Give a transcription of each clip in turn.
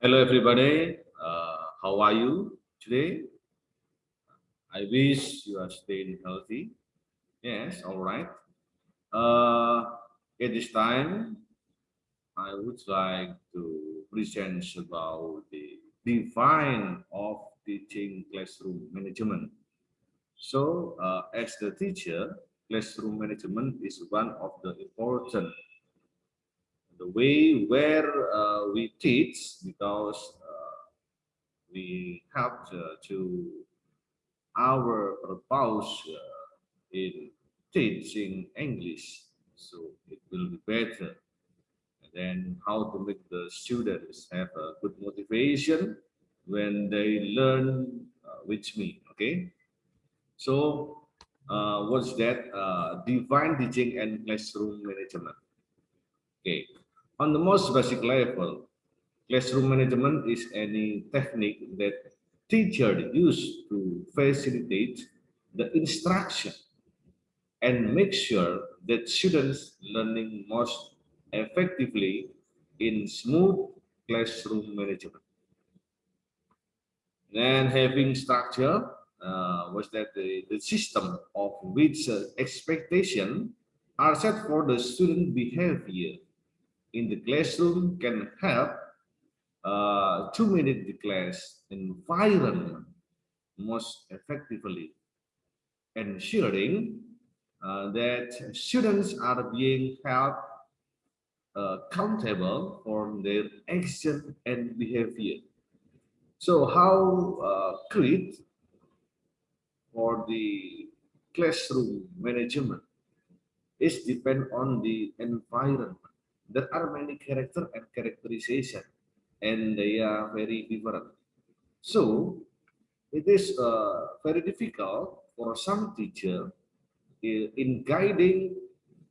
Hello, everybody. Uh, how are you today? I wish you are staying healthy. Yes, all right. Uh, at this time, I would like to present about the define of teaching classroom management. So, uh, as the teacher, classroom management is one of the important the way where uh, we teach because uh, we have to, to our purpose uh, in teaching English. So it will be better. And then how to make the students have a good motivation when they learn uh, with me okay? So uh, what's that uh, divine teaching and classroom management. Okay on the most basic level, classroom management is any technique that teacher use to facilitate the instruction and make sure that students learning most effectively in smooth classroom management. Then having structure uh, was that the, the system of which uh, expectation are set for the student behavior in the classroom can help uh, manage the class environment most effectively, ensuring uh, that students are being held uh, accountable for their action and behavior. So how uh, create for the classroom management is depend on the environment there are many character and characterization and they are very different. So it is uh, very difficult for some teacher in guiding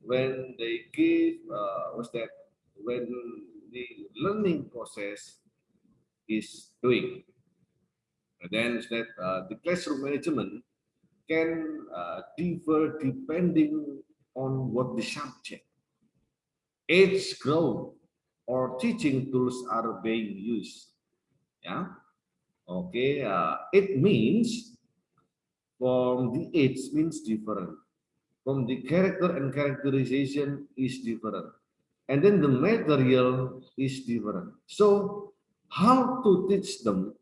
when they give uh, what's that? When the learning process is doing. And then that uh, the classroom management can uh, differ depending on what the subject age group or teaching tools are being used. Yeah. Okay. Uh, it means from the age means different. From the character and characterization is different. And then the material is different. So how to teach them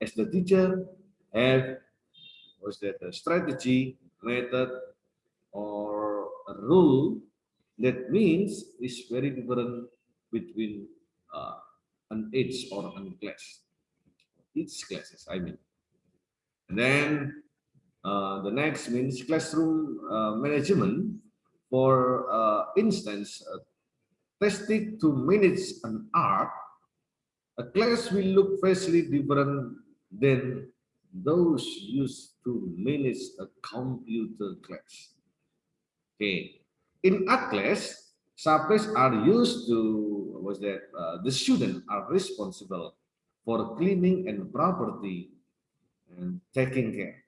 as the teacher have was that a strategy, method, or a rule that means is very different between uh, an age or an class. Each classes, I mean. And then uh, the next means classroom uh, management. For uh, instance, uh, testing to manage an art, a class will look vastly different than those used to manage a computer class. Okay, in art class, subjects are used to was that uh, the students are responsible for cleaning and property and taking care.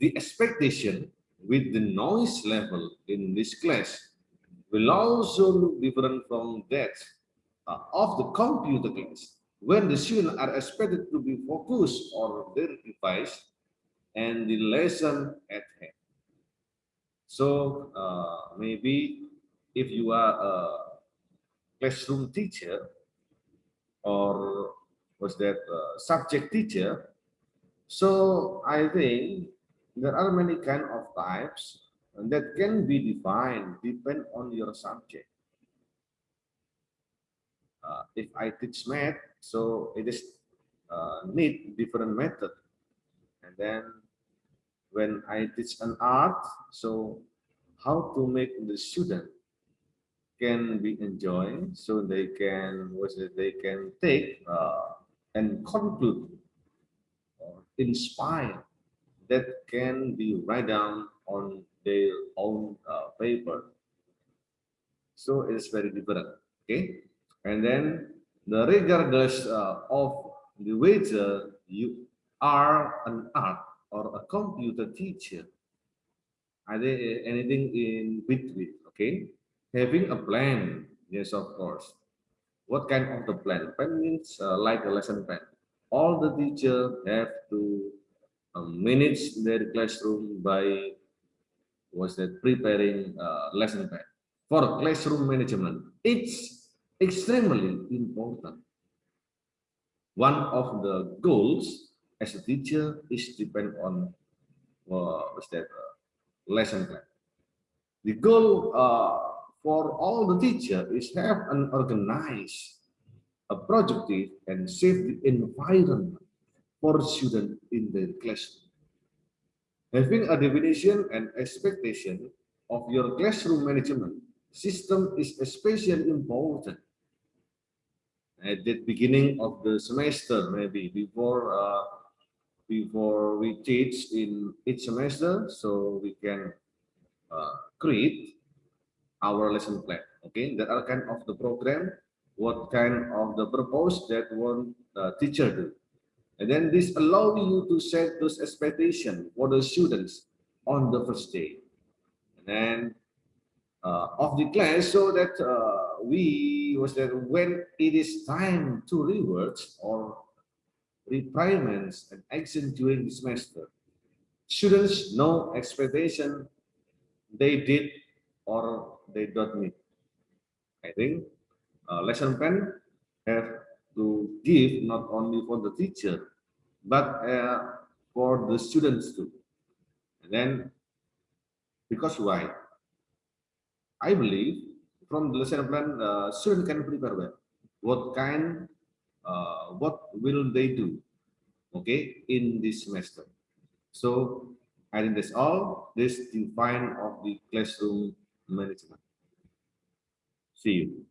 The expectation with the noise level in this class will also look different from that uh, of the computer class, when the students are expected to be focused on their device and the lesson at hand. So uh, maybe if you are a classroom teacher or was that subject teacher, so I think there are many kind of types that can be defined depend on your subject. Uh, if I teach math, so it is uh, need different method, and then when I teach an art, so how to make the student can be enjoyed, so they can what they can take uh, and conclude or inspire that can be write down on their own uh, paper. So it is very different. Okay, and then the regardless uh, of the wager you are an art or a computer teacher. Are there anything in between? Okay, having a plan, yes, of course. what kind of the plan? Plan means uh, like a lesson plan. All the teacher have to um, manage their classroom by was that preparing uh, lesson plan for classroom management. It's extremely important. One of the goals as a teacher is depend on uh, what's that uh, lesson plan. The goal uh, for all the teacher is have an organized, a productive and safe environment for students in the classroom. Having a definition and expectation of your classroom management system is especially important at the beginning of the semester, maybe before uh, before we teach in each semester, so we can uh, create our lesson plan. Okay, that are kind of the program, what kind of the purpose that one uh, teacher do. And then this allow you to set those expectations for the students on the first day. And then uh, of the class so that uh, we was that when it is time to rewards or requirements and action during the semester, students know expectation they did or they don't meet. I think uh, lesson plan have to give not only for the teacher, but uh, for the students too. And then, because why? I believe from the lesson plan, uh, student can prepare well. What kind, uh, what will they do, okay, in this semester. So I think that's all. This define of the classroom management. See you.